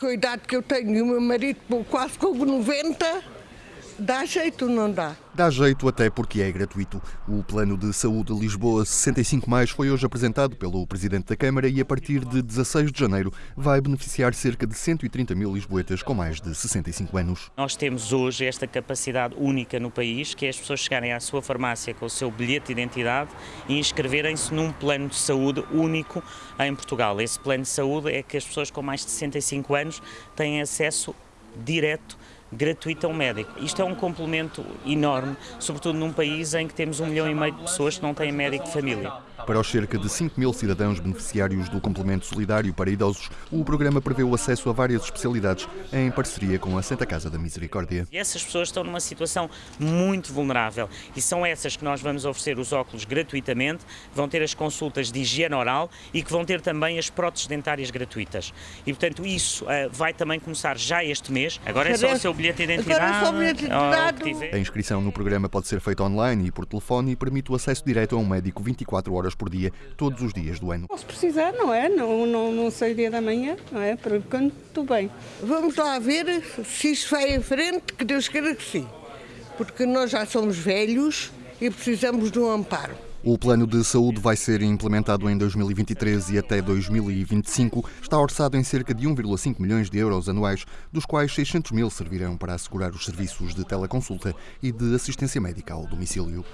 Com a idade que eu tenho o meu marido quase com 90, dá jeito ou não dá? Dá jeito até porque é gratuito. O Plano de Saúde Lisboa 65 mais foi hoje apresentado pelo Presidente da Câmara e a partir de 16 de janeiro vai beneficiar cerca de 130 mil lisboetas com mais de 65 anos. Nós temos hoje esta capacidade única no país, que é as pessoas chegarem à sua farmácia com o seu bilhete de identidade e inscreverem-se num plano de saúde único em Portugal. Esse plano de saúde é que as pessoas com mais de 65 anos têm acesso direto gratuito a um médico. Isto é um complemento enorme, sobretudo num país em que temos um milhão e meio de pessoas que não têm médico de família. Para os cerca de 5 mil cidadãos beneficiários do complemento solidário para idosos, o programa prevê o acesso a várias especialidades em parceria com a Santa Casa da Misericórdia. E essas pessoas estão numa situação muito vulnerável e são essas que nós vamos oferecer os óculos gratuitamente, vão ter as consultas de higiene oral e que vão ter também as próteses dentárias gratuitas. E portanto isso uh, vai também começar já este mês. Agora é só o seu bilhete de identidade. É só o bilhete de identidade. A inscrição no programa pode ser feita online e por telefone e permite o acesso direto a um médico 24 horas por dia, todos os dias do ano. Se precisar, não é? Não, não, não sei o dia da manhã, não é? Por enquanto, estou bem. Vamos lá ver se isto vai em frente, que Deus queira que sim. Porque nós já somos velhos e precisamos de um amparo. O plano de saúde vai ser implementado em 2023 e até 2025. Está orçado em cerca de 1,5 milhões de euros anuais, dos quais 600 mil servirão para assegurar os serviços de teleconsulta e de assistência médica ao domicílio.